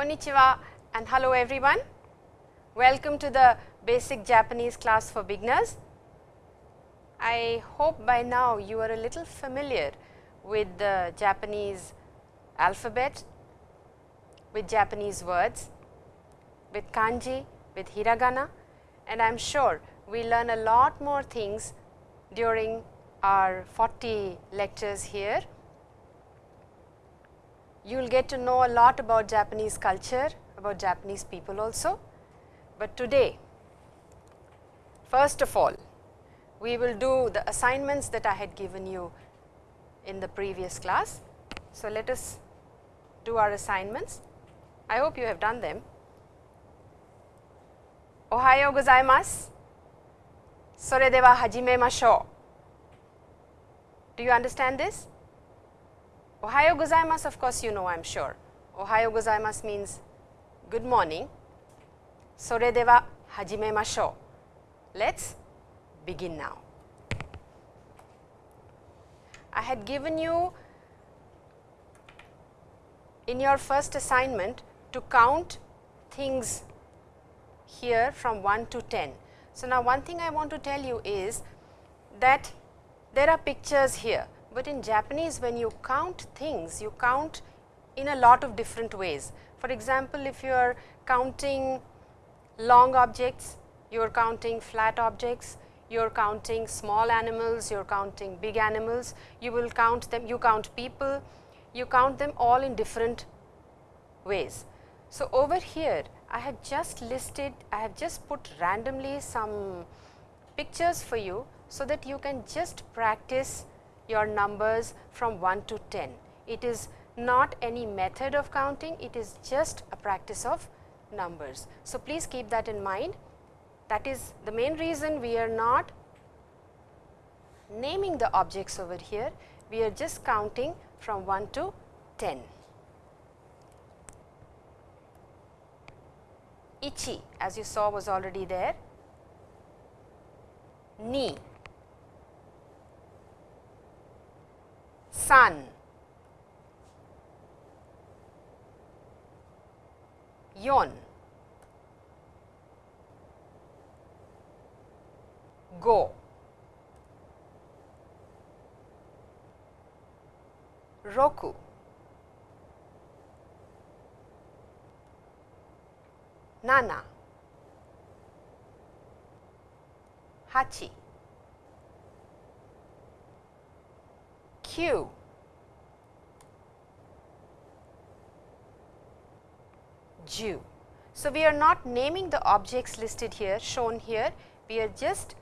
Konnichiwa and hello everyone. Welcome to the basic Japanese class for beginners. I hope by now you are a little familiar with the Japanese alphabet, with Japanese words, with kanji, with hiragana and I am sure we learn a lot more things during our 40 lectures here you will get to know a lot about Japanese culture, about Japanese people also. But today, first of all, we will do the assignments that I had given you in the previous class. So, let us do our assignments. I hope you have done them. Ohayo gozaimasu. Sore dewa hajime masho. Do you understand this? Ohayo gozaimasu, of course, you know, I'm sure. Ohayo gozaimasu means good morning. Sore dewa hajime. Let's begin now. I had given you in your first assignment to count things here from 1 to 10. So, now one thing I want to tell you is that there are pictures here but in Japanese when you count things, you count in a lot of different ways. For example, if you are counting long objects, you are counting flat objects, you are counting small animals, you are counting big animals, you will count them, you count people, you count them all in different ways. So, over here I have just listed, I have just put randomly some pictures for you, so that you can just practice your numbers from 1 to 10. It is not any method of counting, it is just a practice of numbers. So, please keep that in mind. That is the main reason we are not naming the objects over here, we are just counting from 1 to 10. Ichi as you saw was already there, ni, san, yon, go, roku, nana, hachi, kyu, ju. So, we are not naming the objects listed here shown here, we are just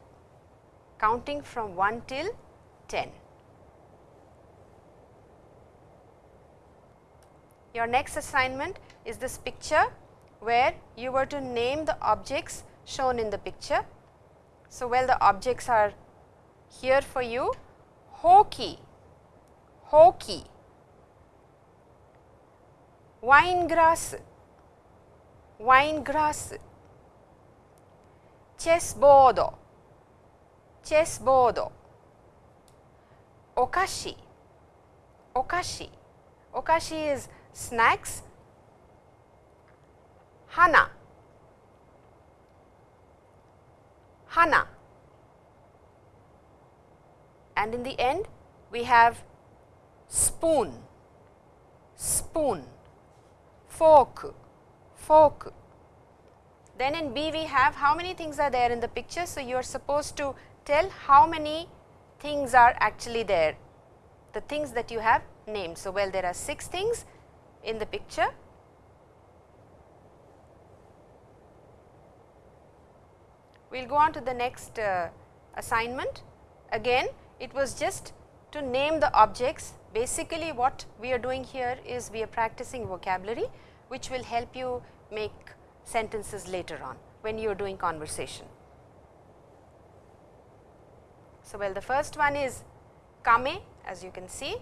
counting from 1 till 10. Your next assignment is this picture where you were to name the objects shown in the picture. So, well the objects are here for you hoki, hoki, wine grass, wine grass, chessboard, chessboard, okashi, okashi, okashi is snacks, hana, hana. And in the end we have spoon, spoon, fork, fork. Then in B we have how many things are there in the picture. So, you are supposed to tell how many things are actually there, the things that you have named. So, well there are 6 things in the picture. We will go on to the next uh, assignment. Again it was just to name the objects. Basically what we are doing here is we are practicing vocabulary, which will help you make sentences later on when you are doing conversation. So, well the first one is kame as you can see,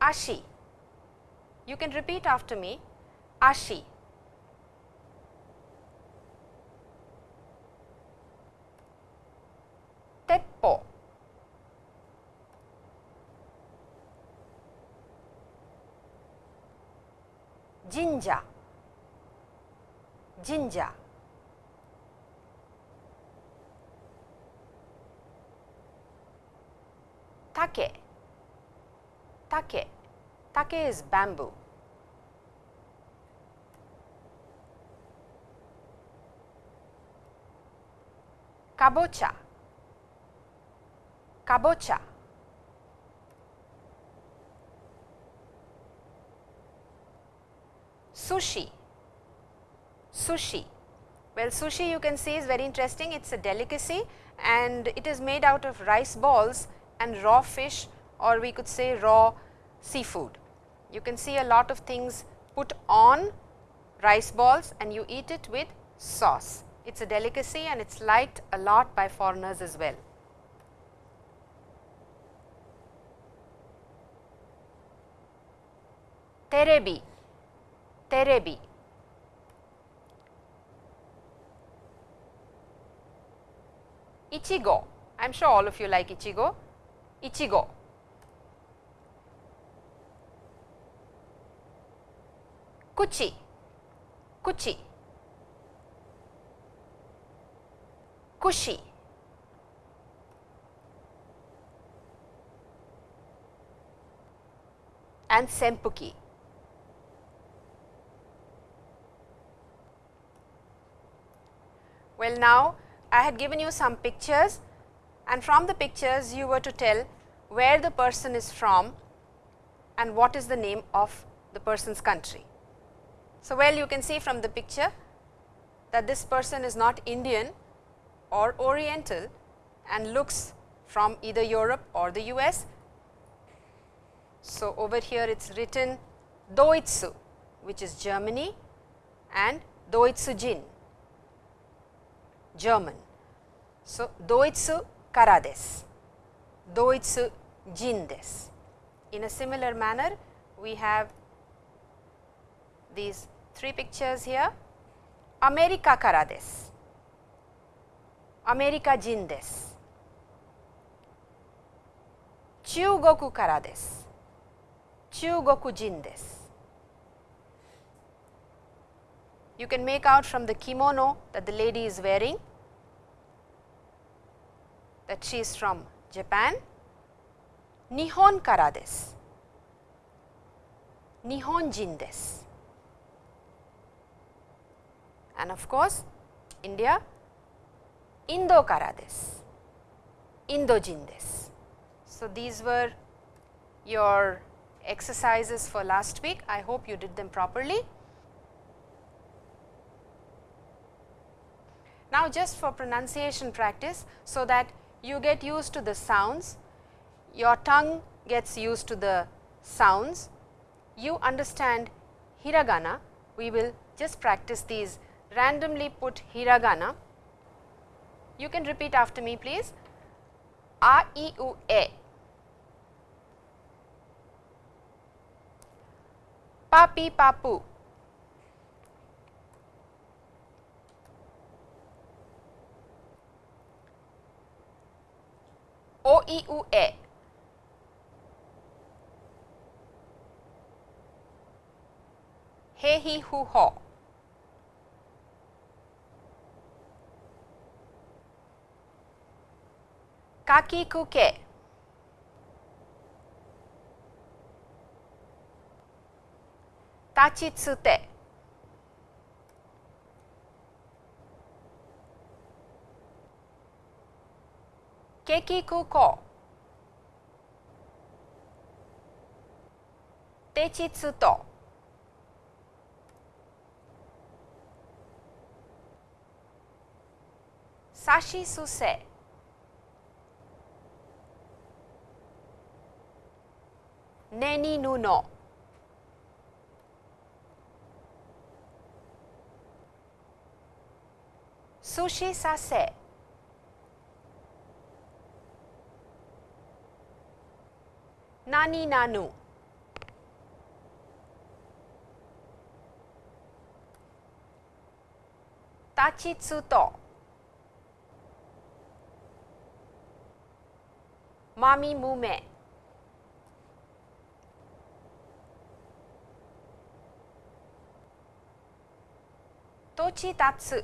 ashi, you can repeat after me ashi, teppo, jinja, jinja. Take, take, take is bamboo. Kabocha, kabocha. Sushi, sushi. Well, sushi you can see is very interesting. It is a delicacy and it is made out of rice balls and raw fish or we could say raw seafood. You can see a lot of things put on rice balls and you eat it with sauce. It is a delicacy and it is liked a lot by foreigners as well. Terebi, terebi. Ichigo, I am sure all of you like Ichigo, Ichigo. Kuchi, kuchi. Kushi, and Sempuki. Well, now I had given you some pictures and from the pictures you were to tell where the person is from and what is the name of the person's country. So, well you can see from the picture that this person is not Indian or Oriental and looks from either Europe or the US. So, over here it is written Doitsu which is Germany and Doitsujin German. So, Doitsu kara desu, Doitsu jin desu. In a similar manner, we have these three pictures here, America kara desu, America jin desu, Chugoku kara desu, Chugoku jin desu. You can make out from the kimono that the lady is wearing that she is from Japan. Nihon kara desu. Nihonjin desu. And of course, India Indo kara desu. Indojin desu. So, these were your exercises for last week. I hope you did them properly. Now, just for pronunciation practice, so that you get used to the sounds, your tongue gets used to the sounds, you understand hiragana, we will just practice these randomly put hiragana. You can repeat after me please, a, i, u, e. Papi, papu. OEUE 兵費不法かきくけ立ちつてケーキ空港低地通東サシスセネニヌノ寿司させ。Nani nanu. Tachitsuto. Mami mume. tochi tatsu.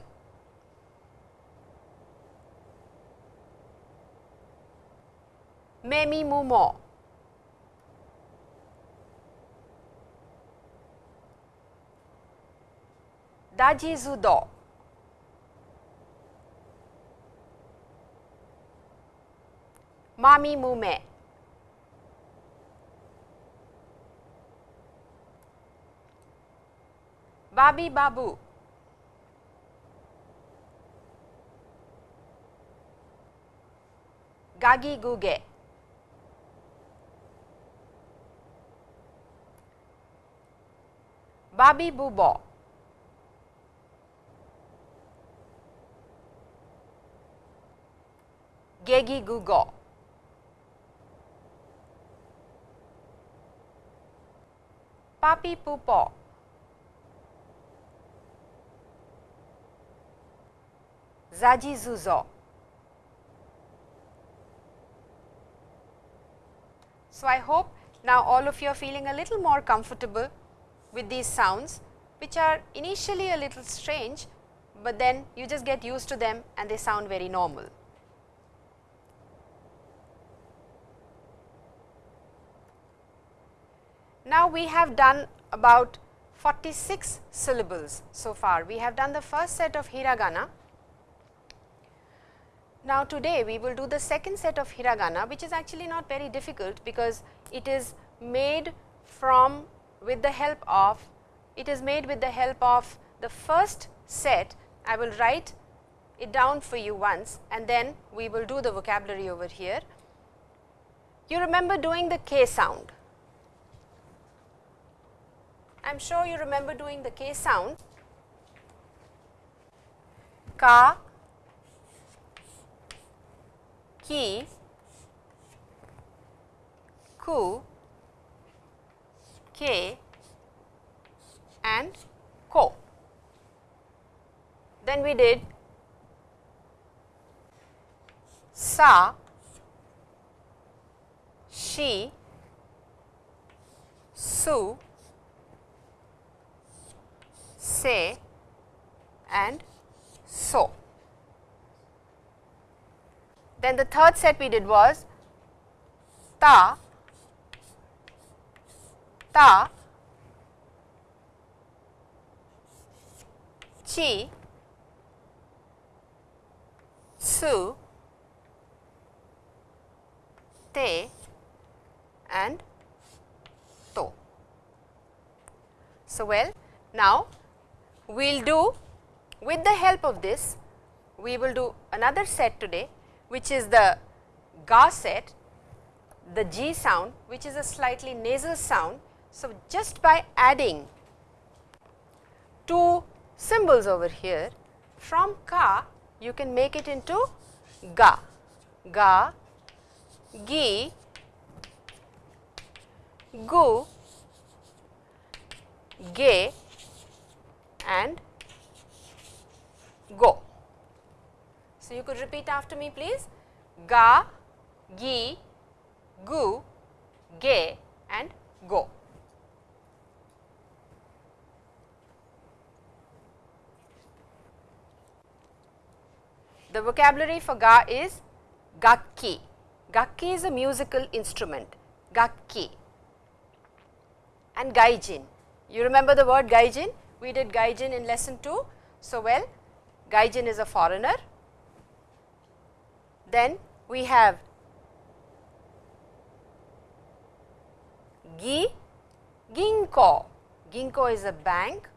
Memi mumo. Daji zudo. Mami mume. Babi babu. Gagi guge. Babi bubo. Gegi gugo. Papi pupo. Zaji zuzo. So, I hope now all of you are feeling a little more comfortable with these sounds which are initially a little strange, but then you just get used to them and they sound very normal. Now, we have done about 46 syllables so far. We have done the first set of hiragana. Now, today we will do the second set of hiragana which is actually not very difficult because it is made from with the help of it is made with the help of the first set. I will write it down for you once and then we will do the vocabulary over here. You remember doing the K sound. I am sure you remember doing the K sound. Ka, ki, ku, ke and ko. Then we did sa, she, su, say and so. Then the third set we did was ta, ta, chi, su, te and to. So, well now we will do with the help of this we will do another set today which is the ga set the G sound which is a slightly nasal sound. So, just by adding two symbols over here from ka you can make it into ga, ga, gi, gu, ge and go. So, you could repeat after me please ga, gi, gu, ge and go. The vocabulary for ga is gakki. Gakki is a musical instrument, gakki and gaijin. You remember the word gaijin? We did gaijin in lesson 2. So, well gaijin is a foreigner. Then we have gi, ginko, ginko is a bank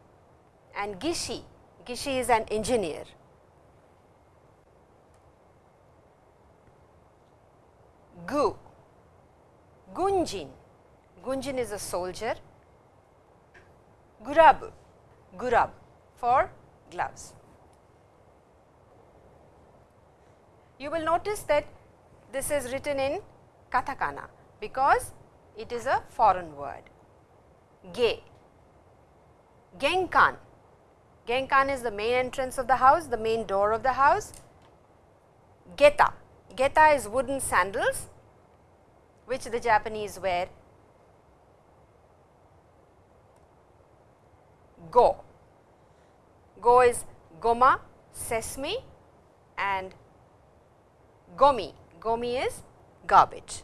and gishi, gishi is an engineer. Gu, gunjin, gunjin is a soldier. Gurab, gurab for gloves. You will notice that this is written in katakana because it is a foreign word. Ge, genkan, genkan is the main entrance of the house, the main door of the house. Geta, geta is wooden sandals which the Japanese wear. Go, Go is goma, sesame and gomi. Gomi is garbage.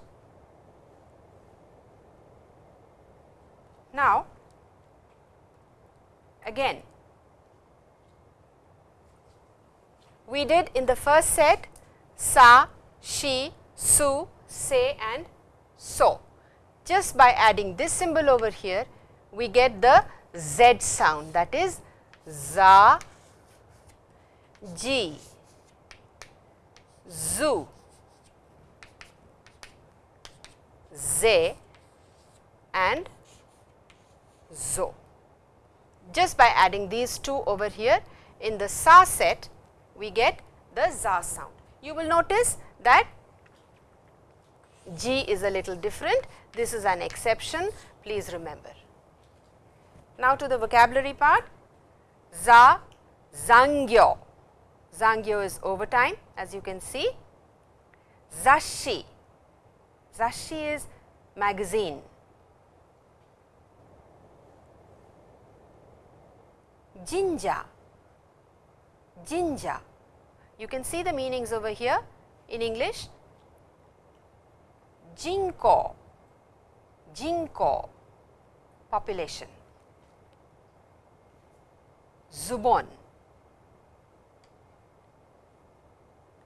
Now, again we did in the first set sa, she, su, se and so. Just by adding this symbol over here, we get the Z sound that is za, ji, zu, ze and zo. Just by adding these two over here in the sa set, we get the za sound. You will notice that G is a little different. This is an exception, please remember. Now to the vocabulary part, za, zangyo. Zangyo is overtime as you can see. Zashi, zashi is magazine. Jinja, jinja. You can see the meanings over here in English. Jinko, jinko, population. Zubon,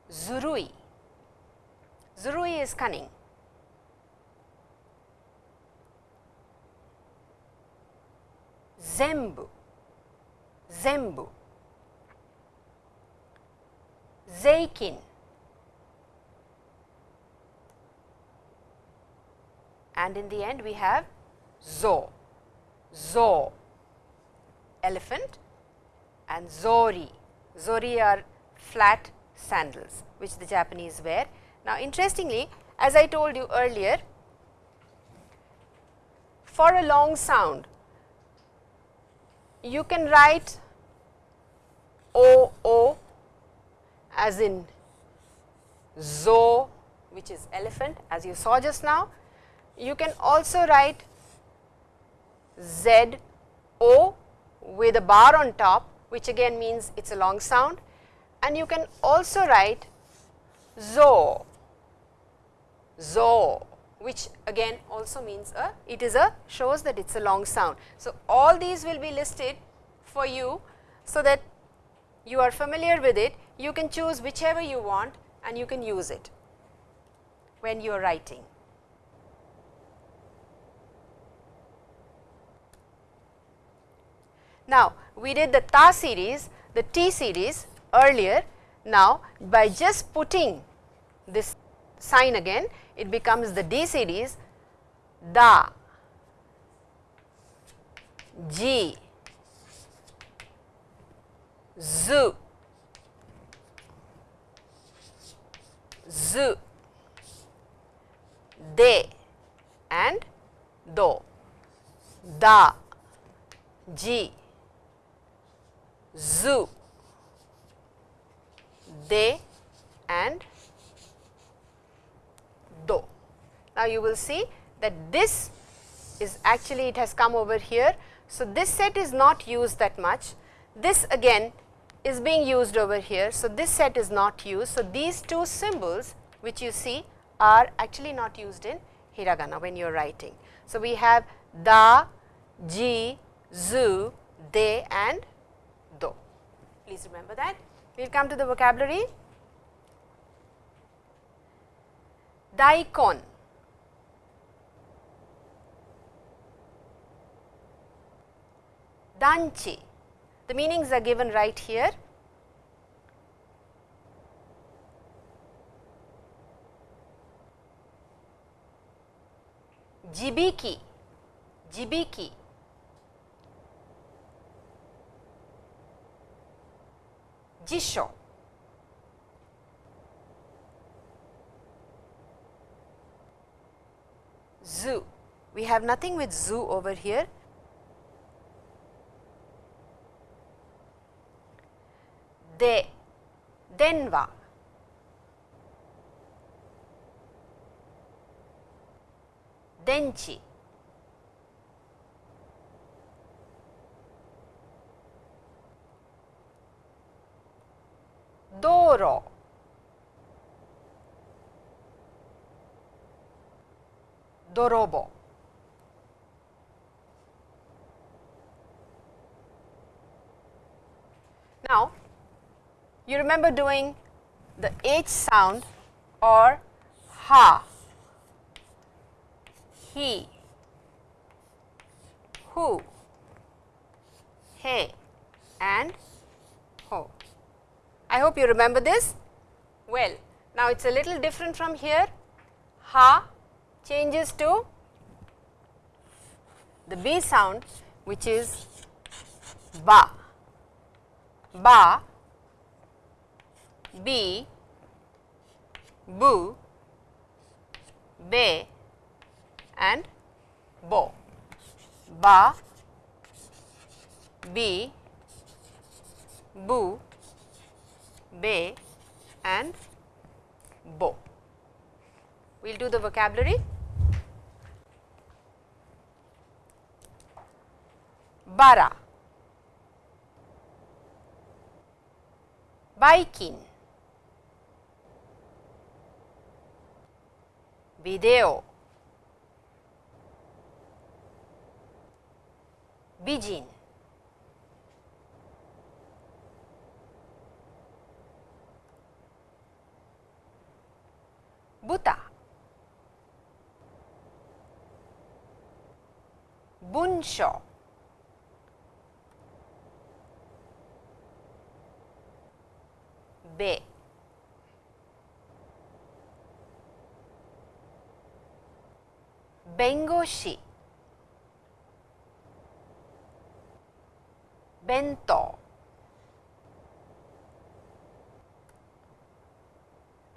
Zurui, Zurui is cunning. Zembu, Zembu, Zeikin, and in the end we have Zo, Zo, elephant and Zori. Zori are flat sandals which the Japanese wear. Now, interestingly as I told you earlier, for a long sound you can write O O as in Zo which is elephant as you saw just now. You can also write Z O with a bar on top which again means it is a long sound and you can also write zo, zo which again also means a it is a shows that it is a long sound. So, all these will be listed for you so that you are familiar with it you can choose whichever you want and you can use it when you are writing. Now, we did the Ta series, the T series earlier. Now, by just putting this sign again, it becomes the D series, Da, G, Z, Z, De and Do, Da, G, zoo, they and do. Now, you will see that this is actually it has come over here. So, this set is not used that much. This again is being used over here. So, this set is not used. So, these two symbols which you see are actually not used in hiragana when you are writing. So, we have da, ji, zu, de and Please remember that. We will come to the vocabulary. Daikon. Danchi. The meanings are given right here. Jibiki, jibiki Jisho. Zoo. We have nothing with zoo over here. De, denwa. Denchi. Doro, dorobo. Now, you remember doing the H sound or ha, he, who, he. And ho. I hope you remember this. Well, now it is a little different from here. Ha changes to the B sound which is ba ba, b, bu, be and bo. Ba, b, bu, be and bo. We will do the vocabulary. Bara biking, video, bijin, bunsho, be. Bengoshi, bento,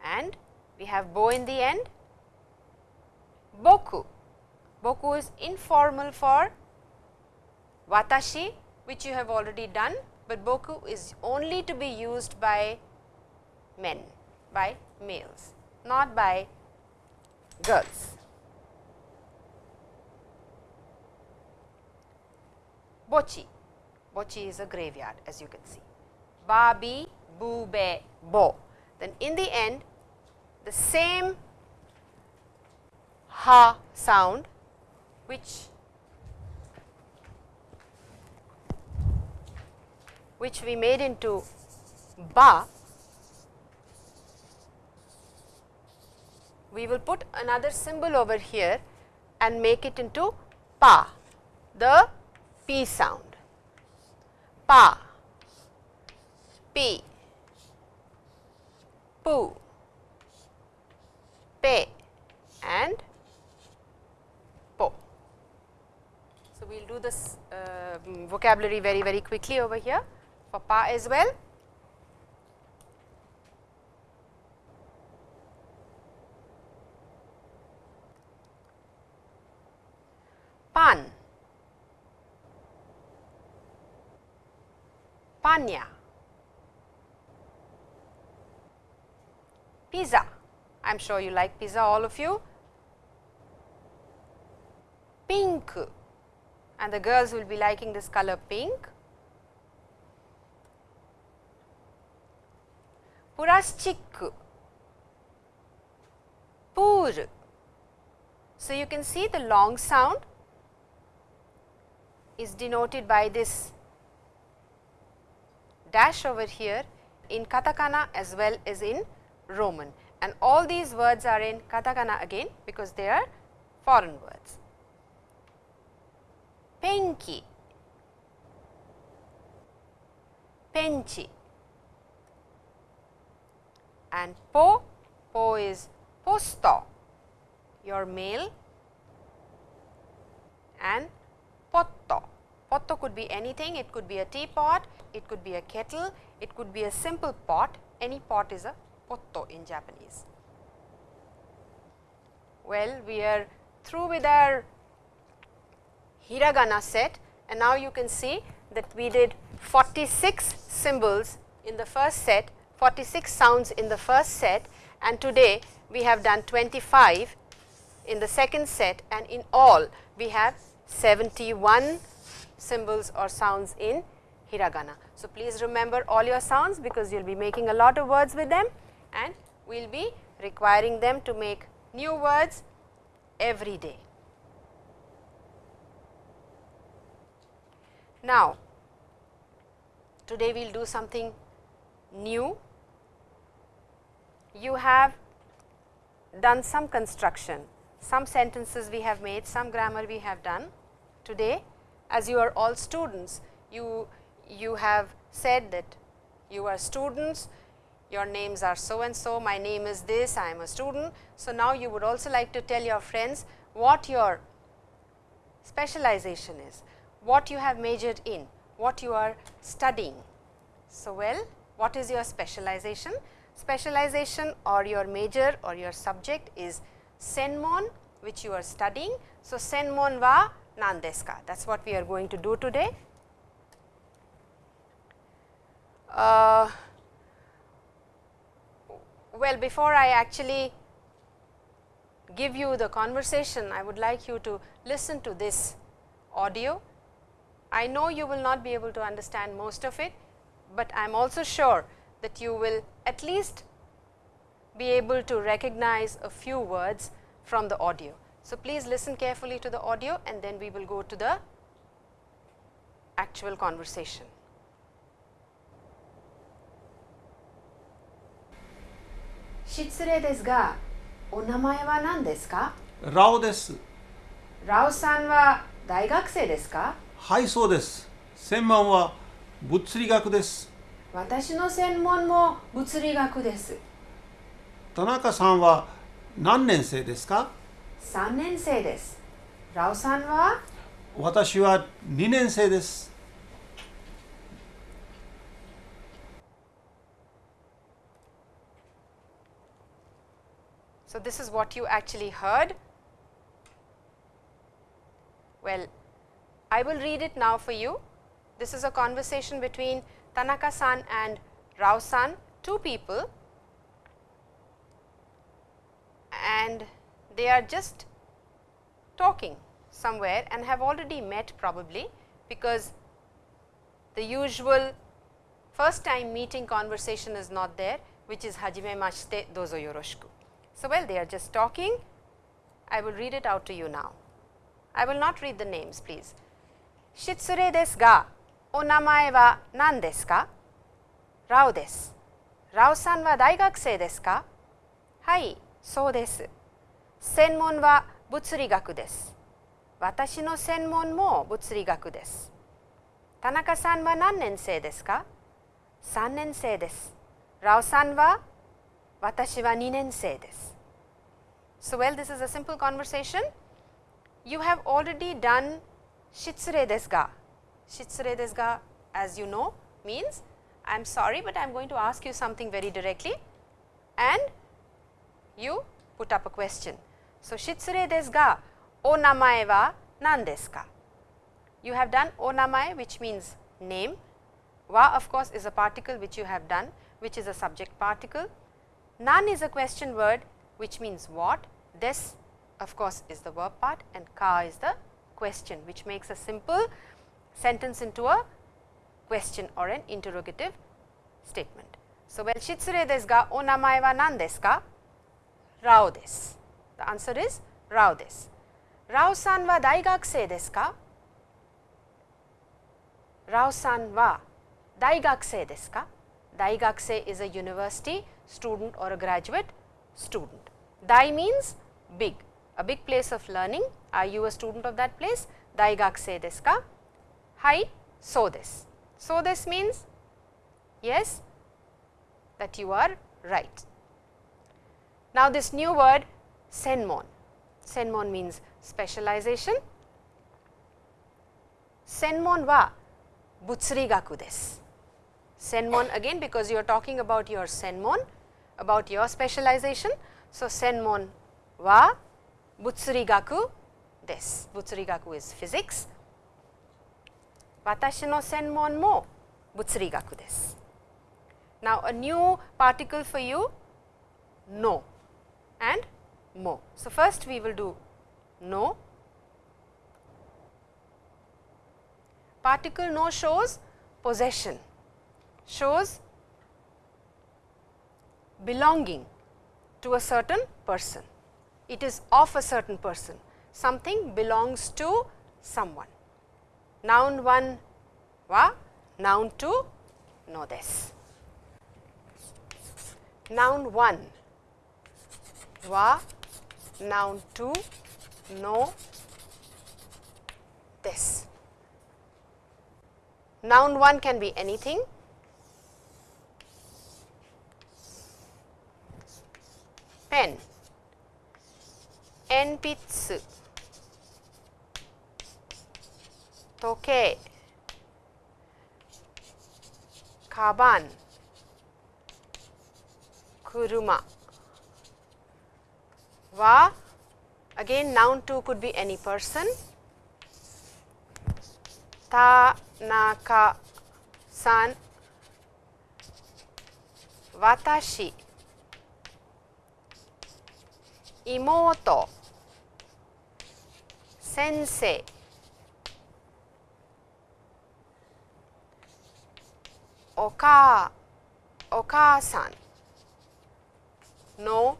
and we have bo in the end. Boku, boku is informal for watashi which you have already done, but boku is only to be used by men, by males, not by girls. Bochi, bochi is a graveyard as you can see. Babi, bu, be, bo. Then in the end, the same ha sound which? Which we made into ba. We will put another symbol over here and make it into pa, the p sound. Pa, p, pu, pe. And po. We will do this uh, vocabulary very very quickly over here for pa as well. pan, panya, pizza. I am sure you like pizza all of you. Pink and the girls will be liking this color pink. Purastic, pur. So, you can see the long sound is denoted by this dash over here in katakana as well as in Roman and all these words are in katakana again because they are foreign words. Penki, penchi and po, po is posto, your mail and potto. Potto could be anything, it could be a teapot, it could be a kettle, it could be a simple pot, any pot is a potto in Japanese. Well, we are through with our hiragana set and now you can see that we did 46 symbols in the first set, 46 sounds in the first set and today we have done 25 in the second set and in all we have 71 symbols or sounds in hiragana. So, please remember all your sounds because you will be making a lot of words with them and we will be requiring them to make new words every day. Now, today we will do something new. You have done some construction, some sentences we have made, some grammar we have done today as you are all students, you, you have said that you are students, your names are so and so, my name is this, I am a student. So, now you would also like to tell your friends what your specialization is, what you have majored in, what you are studying. So, well, what is your specialization? Specialization or your major or your subject is Senmon which you are studying. So, Senmon wa nan? That is what we are going to do today. Uh, well, before I actually give you the conversation, I would like you to listen to this audio. I know you will not be able to understand most of it, but I am also sure that you will at least be able to recognize a few words from the audio. So, please listen carefully to the audio and then we will go to the actual conversation. Shitsure desu ga, o namae wa nan desu ka? Rao desu. Rao san wa daigakusei desu ka? はい、そうです。専門は物理学です。私の専門も物理学です。田中さんは何年生ですか？3年生です。ラオさんは？私は2年生です。So, this is what you actually heard? Well, I will read it now for you. This is a conversation between Tanaka san and Rao san, two people and they are just talking somewhere and have already met probably because the usual first time meeting conversation is not there which is hajime mashite dozo yoroshiku. So, well they are just talking I will read it out to you now. I will not read the names please. 失礼ですが、お名前は何ですか？ラオです。ラオさんは大学生ですか？はい、そうです。専門は物理学です。私の専門も物理学です。田中さんは何年生ですか ?3 年生です。ラオさんは私は2年生です。So, well, this is a simple conversation. You have already done shitsure desu ga. Shitsure desu ga, as you know, means I am sorry, but I am going to ask you something very directly and you put up a question. So, shitsure desu ga, o namae wa nan desu ka? You have done o namae which means name, wa of course is a particle which you have done which is a subject particle. Nan is a question word which means what, this of course is the verb part and ka is the question which makes a simple sentence into a question or an interrogative statement. So, well shitsure desu ga o namae wa nan desu ka? Rao desu. The answer is Rao desu. Rao san wa daigakusei desu ka? Rao san wa daigakusei desu ka? Daigakusei is a university student or a graduate student. Dai means big, a big place of learning. Are you a student of that place? Daigakusei desu ka? Hai, so desu. So this means yes that you are right. Now this new word senmon. Senmon means specialization. Senmon wa butsurigaku desu. Senmon again because you are talking about your senmon, about your specialization. So, senmon wa butsurigaku desu. Butsurigaku is physics. Watashi no senmon mo. Now, a new particle for you no and mo. So, first we will do no. Particle no shows possession shows belonging to a certain person. It is of a certain person. Something belongs to someone. Noun 1 wa, noun 2 no this. Noun 1 wa, noun 2 no this. Noun 1 can be anything. Pen, enpitsu, kaban, kuruma. Wa, again noun 2 could be any person. Tanaka san, watashi, 妹先おかお母さんの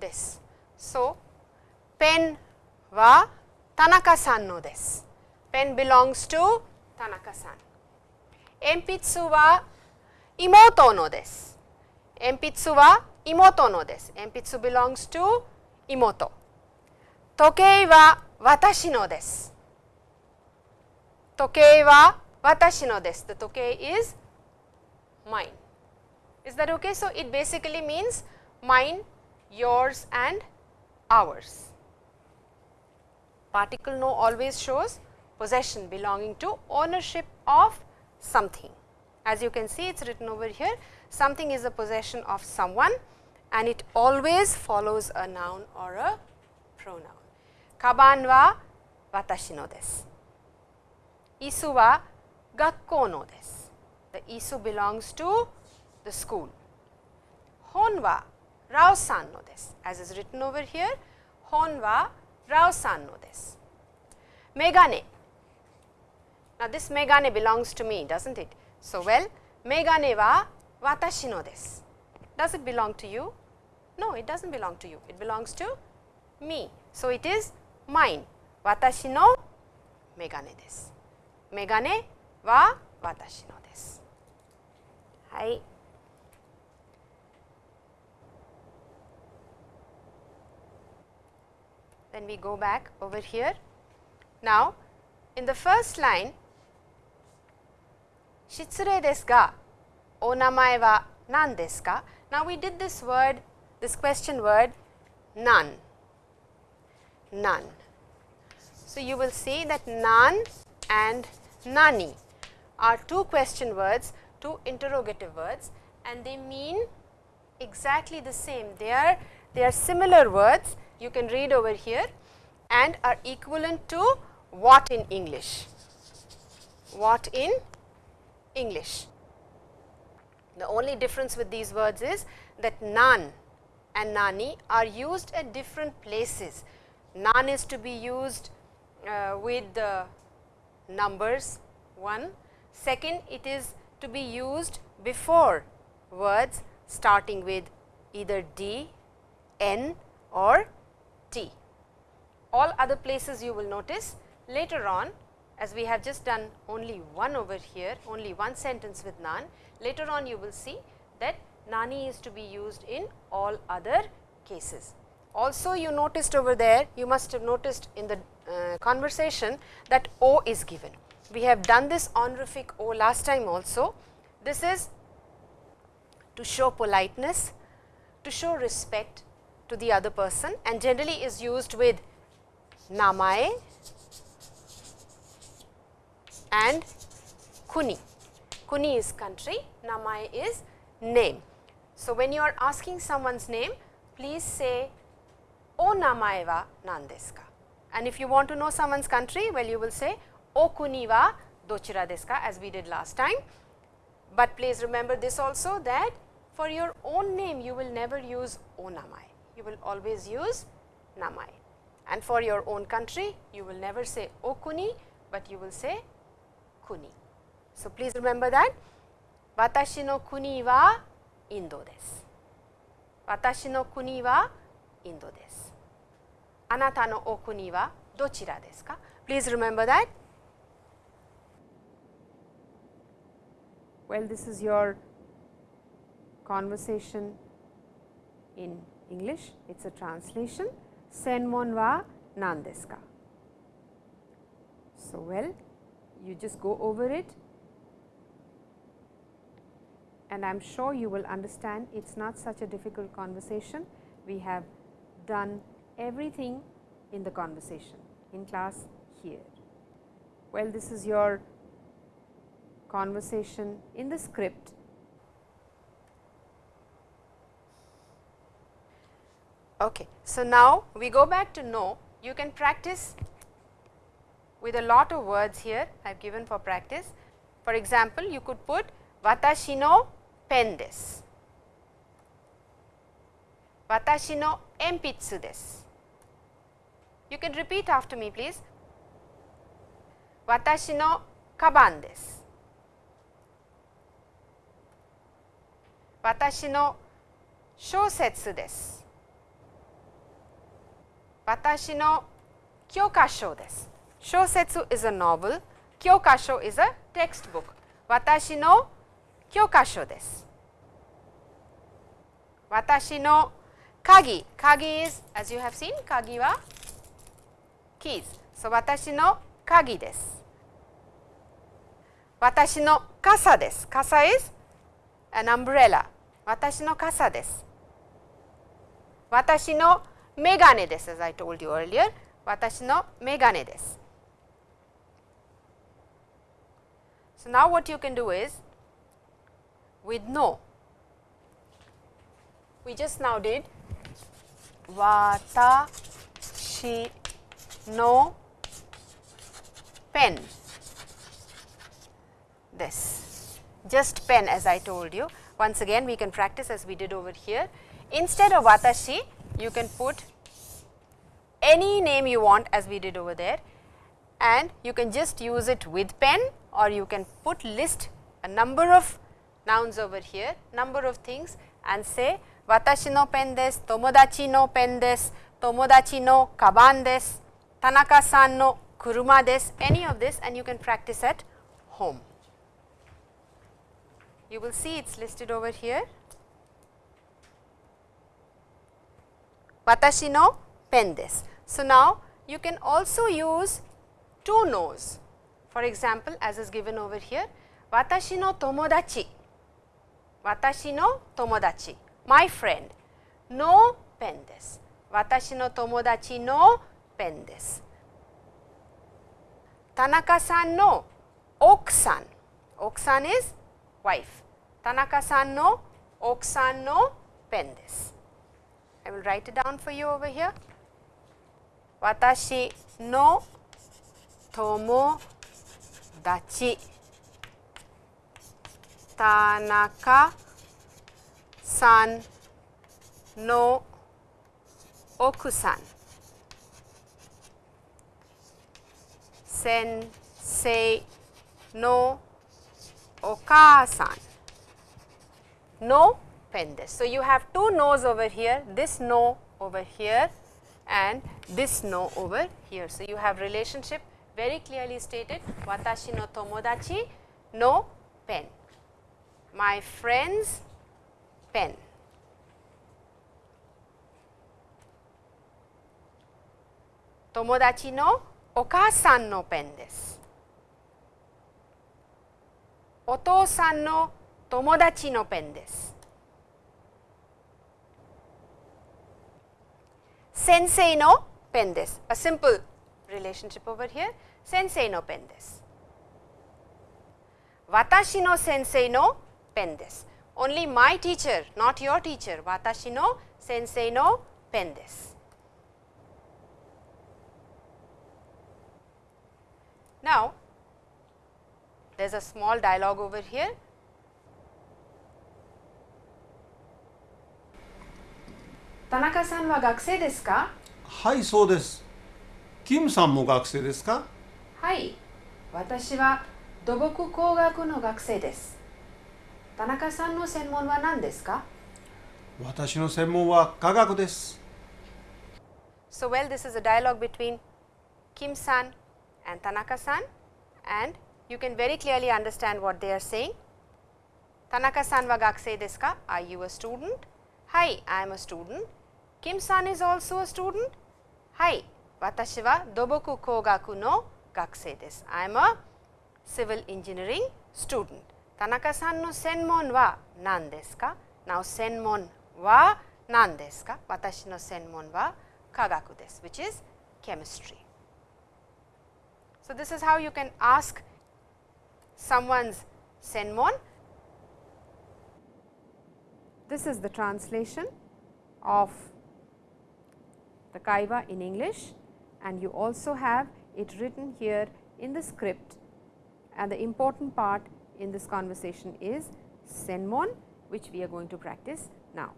です。So, ペンは田中さんのです。ペン belongs to 田中さん。鉛筆は妹のです。鉛筆は妹のです。鉛筆 belongs to 妹。時計は私のです。時計は watashi no desu, the toke is mine. Is that okay? So, it basically means mine, yours and ours. Particle no always shows possession belonging to ownership of something. As you can see it is written over here something is a possession of someone and it always follows a noun or a pronoun. Kaban wa watashi no desu. Isu wa gakkou no desu. The isu belongs to the school. Hon wa Rao-san no desu. As is written over here, hon wa Rao-san no desu. Megane. Now, this megane belongs to me, does not it? So, well, megane wa watashi no desu. Does it belong to you? No, it does not belong to you. It belongs to me. So, it is mine. Watashi no megane desu. Megane は私のです。はい。Then we go back over here. Now, in the first line, 失礼ですが、お名前は何ですか Now, we did this word, this question word, nan, nan. So, you will see that nan and nani are two question words, two interrogative words and they mean exactly the same. They are, they are similar words, you can read over here and are equivalent to what in English? What in English? The only difference with these words is that nan and nani are used at different places. Nan is to be used uh, with the numbers 1. Second, it is to be used before words starting with either D, N or T. All other places you will notice later on as we have just done only one over here, only one sentence with nan, later on you will see that nani is to be used in all other cases. Also you noticed over there, you must have noticed in the uh, conversation that O is given. We have done this honorific O last time also. This is to show politeness, to show respect to the other person and generally is used with namae and kuni. Kuni is country, namae is name. So, when you are asking someone's name, please say o namae wa nan ka? And if you want to know someone's country, well you will say o kuni wa dochira desu ka as we did last time. But please remember this also that for your own name you will never use o namae, you will always use namae. And for your own country you will never say o kuni, but you will say kuni. So, please remember that watashi no kuni wa Indo desu. Watashi no kuni wa Indo desu. Anata no wa dochira desu ka? Please remember that. Well, this is your conversation in English, it is a translation. Senmon wa nan desu? So, well, you just go over it and I am sure you will understand it is not such a difficult conversation. We have done everything in the conversation in class here. Well, this is your conversation in the script. Okay. So, now we go back to know you can practice with a lot of words here I have given for practice. For example, you could put watashi no pen desu, watashi no enpitsu desu. You can repeat after me please. Watashi no kaban desu. Watashi no shousetsu desu. Watashi no kyokasho desu. Shousetsu is a novel, kyokasho is a textbook. Watashi no kyokasho desu. Watashi no kagi, kagi is as you have seen kagi wa keys. So, watashi no kagi desu. Watashi no kasa desu. Kasa is an umbrella. Watashi no kasa desu. Watashi no megane desu as I told you earlier. Watashi no megane desu. So, now what you can do is with no, we just now did watashi no pen this just pen as I told you. Once again we can practice as we did over here. Instead of watashi you can put any name you want as we did over there and you can just use it with pen or you can put list a number of nouns over here, number of things and say watashi no pen desu, tomodachi no pen desu, tomodachi no kaban desu, Tanaka san no kuruma desu, any of this and you can practice at home. You will see it is listed over here. Watashi no pen desu. So, now you can also use two no's. For example, as is given over here, watashi no tomodachi, watashi no tomodachi, my friend, no pen desu. Watashi no tomodachi no pen desu. Tanaka-san no okusan, okusan is wife. Tanaka-san no okusan no pen desu. I will write it down for you over here. Watashi no tomodachi Tanaka san no okusan sensei no okasan no pen. So, you have two no's over here, this no over here and this no over here. So, you have relationship very clearly stated watashi no tomodachi no pen, my friend's pen. Tomodachi no okasan no pen desu. Otou-san no tomodachi no pen desu. Sensei no pen desu, a simple relationship over here, sensei no pen desu. Watashi no sensei no pen desu, only my teacher, not your teacher, watashi no sensei no pen desu. Now, there is a small dialogue over here. Tanaka-san wa gakusei desu ka? はいそうですキムさんも学生ですかはい、私は土木工学の学生です。田中さんの専門は何ですか私の専門は科学です。So, well, this is a dialogue between Kim san and Tanaka san, and you can very clearly understand what they are saying. Tanaka san wa gakusei desu ka? Are you a student? Hai, I am a student. Kim san is also a student? Hai, watashi wa doboku kougaku no gakusei desu. I am a civil engineering student. Tanaka san no senmon wa nan desu ka? Now, senmon wa nan desu ka? Watashi no senmon wa kagaku desu, which is chemistry. So, this is how you can ask someone's senmon. This is the translation of the kaiwa in English and you also have it written here in the script and the important part in this conversation is senmon which we are going to practice now.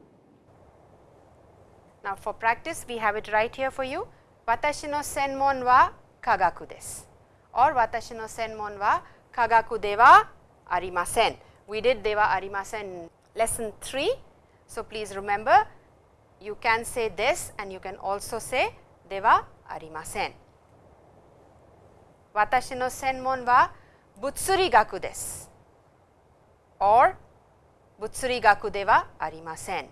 Now, for practice we have it right here for you. Watashi no senmon wa kagaku desu or watashi no senmon wa kagaku deva arimasen. We did deva arimasen lesson 3. So, please remember you can say this and you can also say deva arimasen. Watashi no senmon wa butsuri gaku desu or butsuri gaku deva arimasen.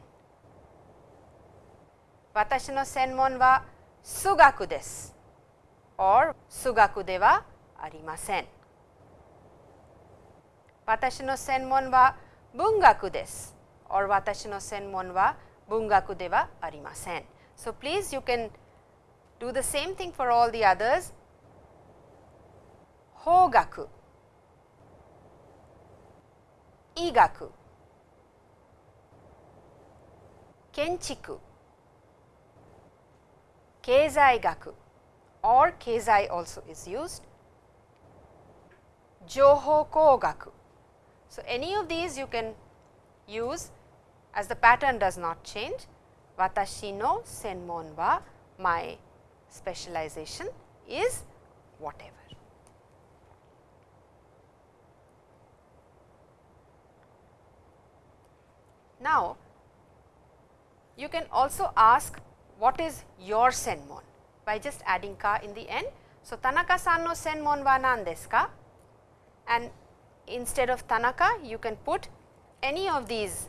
Watashi no senmon wa sugaku desu or sugaku deva arimasen. 私の専門は文学です。or 私の専門は文学ではありません。So please you can do the same thing for all the others. 法学、医学、建築、経済学 or 経済 also is used 情報工学 so, any of these you can use as the pattern does not change. Watashi no senmon wa my specialization is whatever. Now, you can also ask what is your senmon by just adding ka in the end. So, Tanaka san no senmon wa nan desu ka? And instead of Tanaka, you can put any of these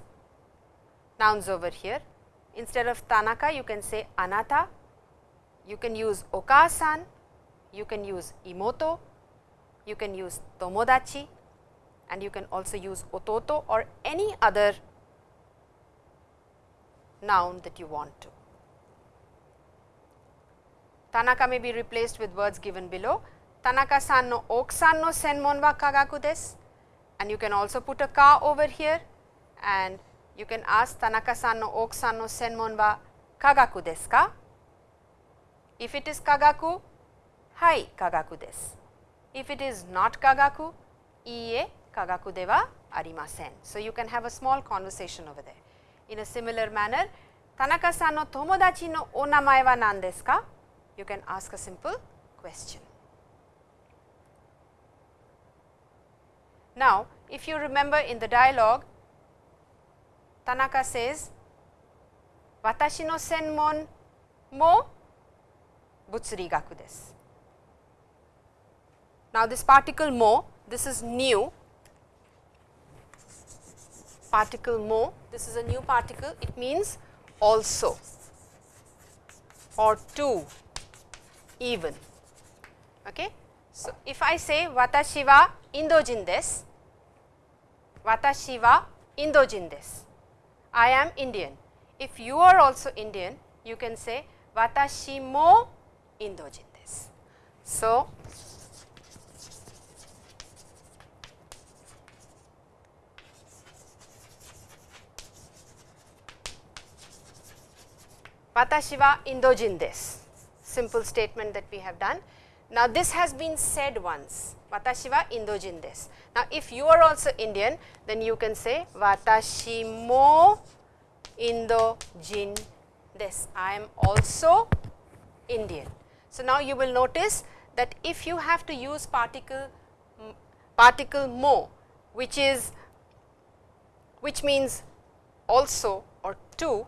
nouns over here. Instead of Tanaka, you can say anata, you can use okasan, you can use imoto, you can use tomodachi and you can also use ototo or any other noun that you want to. Tanaka may be replaced with words given below. Tanaka san no okusan no senmon wa kagaku desu and you can also put a ka over here and you can ask Tanaka san no okusan no senmon wa kagaku desu ka? If it is kagaku, hai kagaku desu. If it is not kagaku, iie kagaku de wa arimasen. So, you can have a small conversation over there. In a similar manner, Tanaka san no tomodachi no o namae wa nan desu ka? You can ask a simple question. Now, if you remember in the dialogue, Tanaka says, Watashi no senmon mo butsuri gaku desu. Now, this particle mo, this is new particle mo, this is a new particle, it means also or to even. Okay? So, if I say watashi wa Indojin desu, watashi wa Indojin desu, I am Indian. If you are also Indian, you can say watashi mo Indojin desu. So, watashi wa Indojin desu, simple statement that we have done. Now, this has been said once, watashi wa Indojin desu. Now, if you are also Indian, then you can say watashi mo Indojin desu. I am also Indian. So, now you will notice that if you have to use particle particle mo which is which means also or to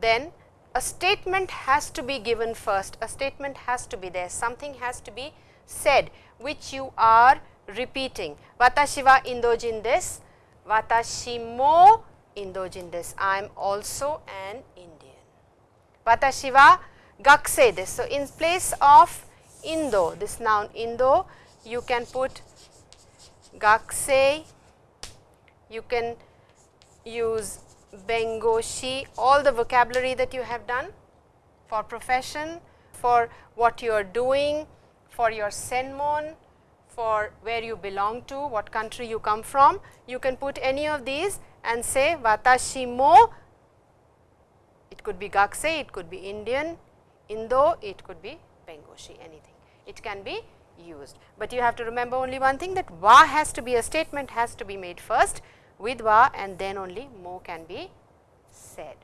then a statement has to be given first a statement has to be there something has to be said which you are repeating. Watashi wa indojin desu watashi mo indojin desu i am also an indian. Watashi wa gakusei desu so in place of indo this noun indo you can put gakusei you can use bengoshi, all the vocabulary that you have done for profession, for what you are doing, for your senmon, for where you belong to, what country you come from. You can put any of these and say watashi mo, it could be gakusei, it could be Indian, Indo, it could be Bengoshi, anything. It can be used, but you have to remember only one thing that wa has to be a statement has to be made first with va and then only mo can be said.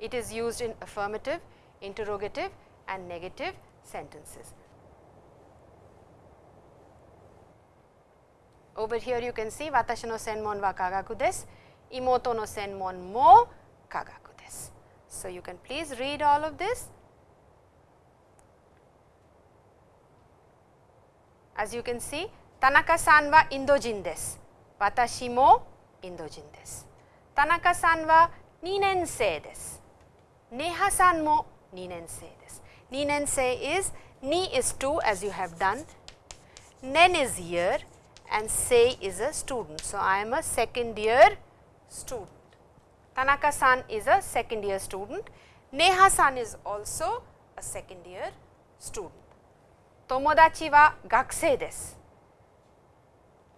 It is used in affirmative, interrogative and negative sentences. Over here you can see watashi no senmon wa kagaku desu, imoto no senmon mo kagaku desu. So, you can please read all of this. As you can see, Tanaka-san wa Indojin desu. 私もインド人です。田中さんは2年生です。ネハさんも2年生です。2年生 is ni is 2 as you have done, nen is year and Sei is a student. So, I am a second year student. Tanaka san is a second year student. Neha san is also a second year student. Tomodachi wa gakusei desu.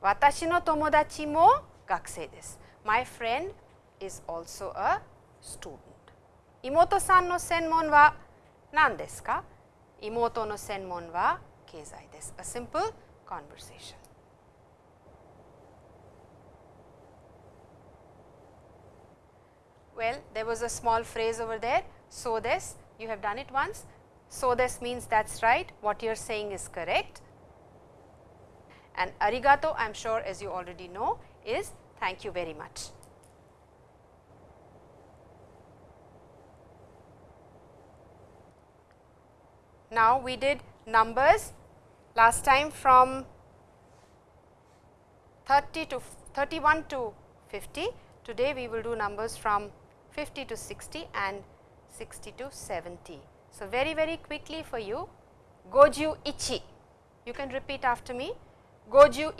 Watashi no tomodachi mo gakusei desu. My friend is also a student. Imoto san no senmon wa nan desu ka? Imoto no senmon wa keizai desu. A simple conversation. Well, there was a small phrase over there, so this, you have done it once. So this means that is right, what you are saying is correct and arigato I am sure as you already know is thank you very much. Now, we did numbers last time from 30 to 31 to 50. Today, we will do numbers from 50 to 60 and 60 to 70. So, very very quickly for you goju ichi. You can repeat after me. 51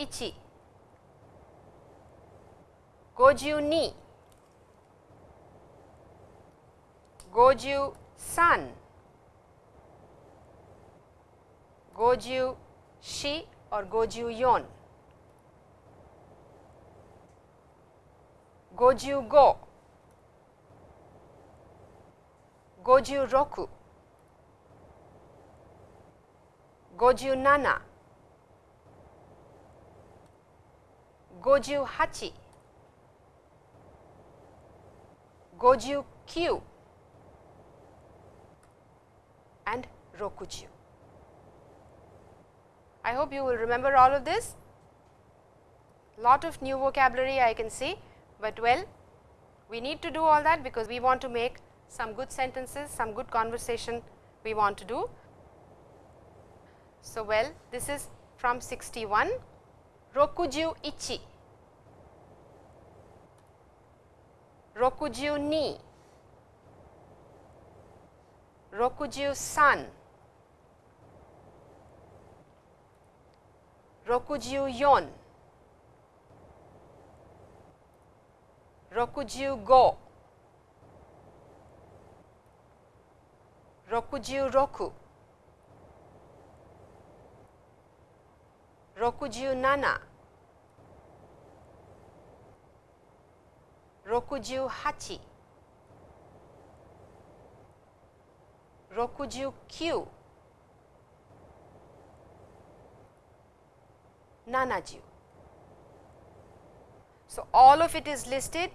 52 53 54 or 54 55 56 57 58 59 and Rokuju. I hope you will remember all of this. Lot of new vocabulary I can see, but well we need to do all that because we want to make some good sentences, some good conversation we want to do. So, well this is from 61 Rokuju ichi 62 63 64 65 66 67 68 69 70 so all of it is listed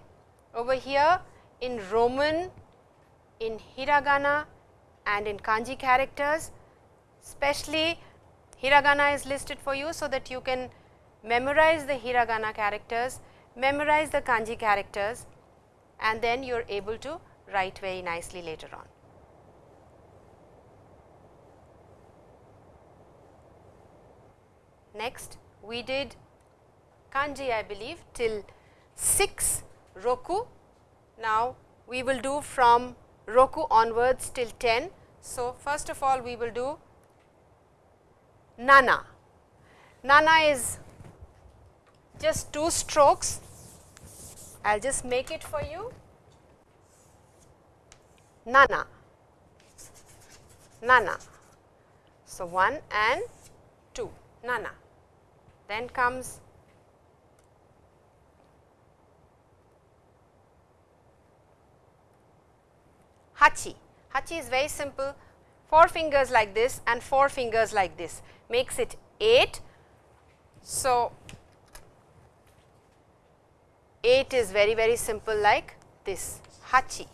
over here in roman in hiragana and in kanji characters especially hiragana is listed for you so that you can memorize the hiragana characters, memorize the kanji characters and then you are able to write very nicely later on. Next we did kanji I believe till 6 roku. Now we will do from roku onwards till 10. So, first of all we will do nana. Nana is just two strokes. I will just make it for you. Nana, nana. So, 1 and 2, nana. Then comes Hachi. Hachi is very simple, 4 fingers like this and 4 fingers like this makes it 8. So, 8 is very very simple like this Hachi,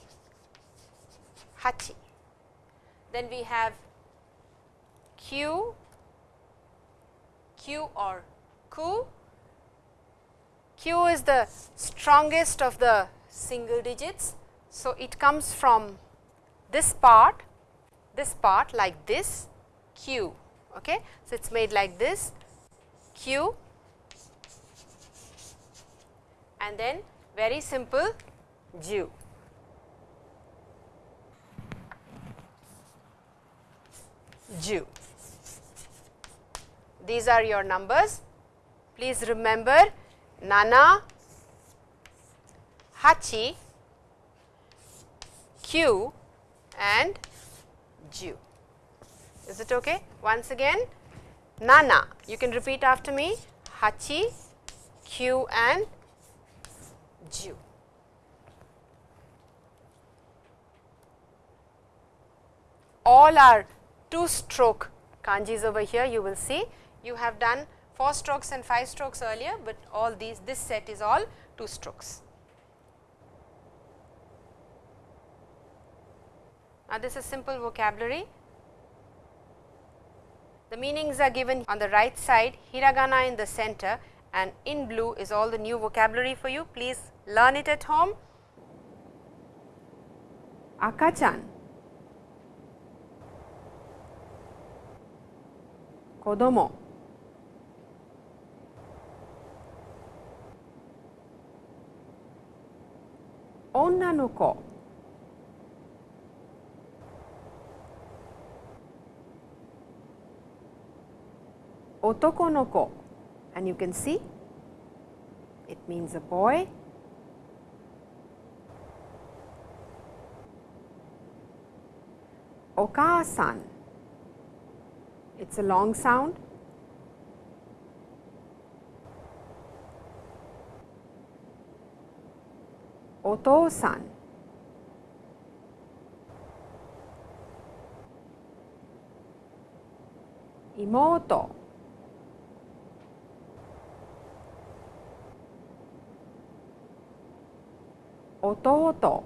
Hachi. Then we have Kyu, Kyu or Ku. Kyu is the strongest of the single digits. So, it comes from this part, this part like this Kyu. Okay. So, it is made like this Kyu and then very simple Ju. Ju. These are your numbers. Please remember Nana, Hachi, Kyu and Ju. Is it okay? Once again, Nana, you can repeat after me, Hachi, Kyu and Ju. All are two stroke kanjis over here you will see. You have done 4 strokes and 5 strokes earlier, but all these this set is all 2 strokes. Now, this is simple vocabulary. The meanings are given on the right side, hiragana in the center and in blue is all the new vocabulary for you. Please learn it at home. Akachan, kodomo, onna otoko no ko and you can see it means a boy. Okasan, it's a long sound. Otosan, imoto. Ototo.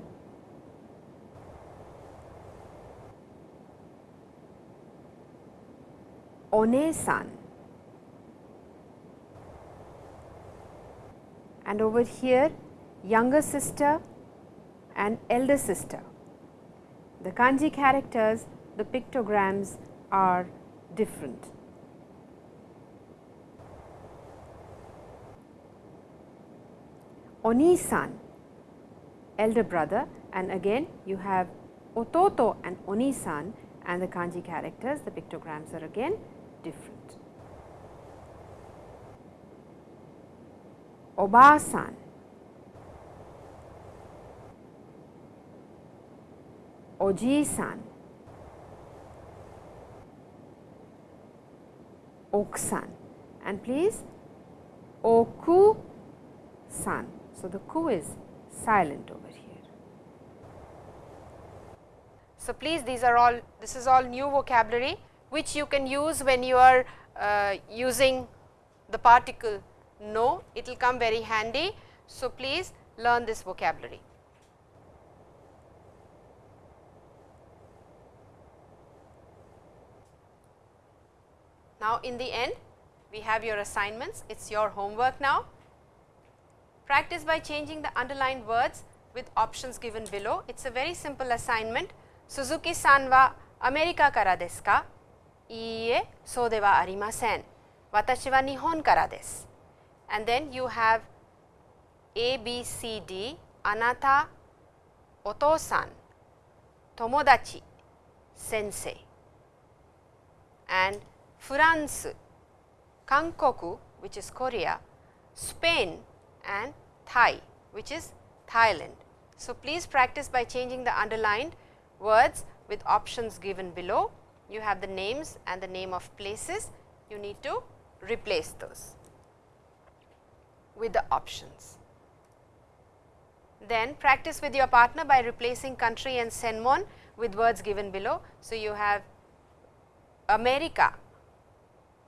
And over here younger sister and elder sister. The kanji characters, the pictograms are different. Onisan elder brother and again you have ototo and onisan and the kanji characters the pictograms are again different. Obasan Oji-san Okusan and please Oku-san. So, the ku is silent over here. So, please these are all this is all new vocabulary which you can use when you are uh, using the particle no it will come very handy. So, please learn this vocabulary. Now, in the end we have your assignments, it is your homework now. Practice by changing the underlined words with options given below. It is a very simple assignment. Suzuki san wa America kara desu ka? Iie, so de wa arimasen. Watashi wa Nihon kara desu. And then you have A, B, C, D, anata, otosan, tomodachi, sensei. And France, Kankoku which is Korea, Spain and Thai which is Thailand. So, please practice by changing the underlined words with options given below. You have the names and the name of places, you need to replace those with the options. Then practice with your partner by replacing country and senmon with words given below. So, you have America,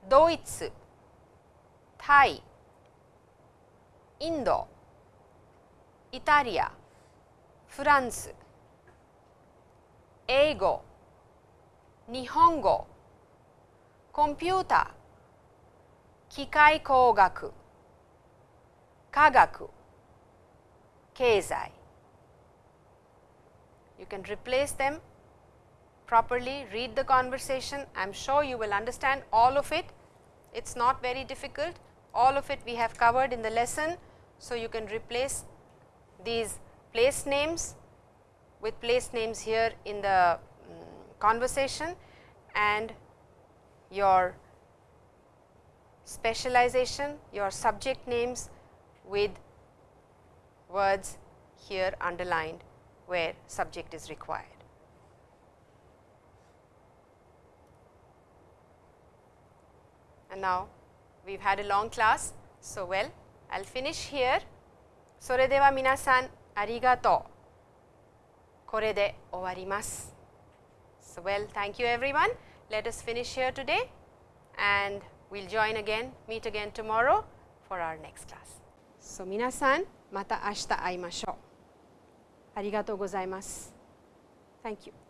Deutsch, Thai, Indo, Italia, France, 英語、日本語、コンピューター、機械工学、科学、経済 You can replace them properly, read the conversation. I am sure you will understand all of it. It is not very difficult. All of it we have covered in the lesson. So, you can replace these place names with place names here in the um, conversation and your specialization, your subject names with words here underlined where subject is required. And now, we have had a long class. So, well, I will finish here. それでは皆さんありがとう。これで終わります。So, well, thank you everyone. Let us finish here today and we'll join again, meet again tomorrow for our next class. So, 皆さん、また明日会いましょう。ありがとうございます。Thank you.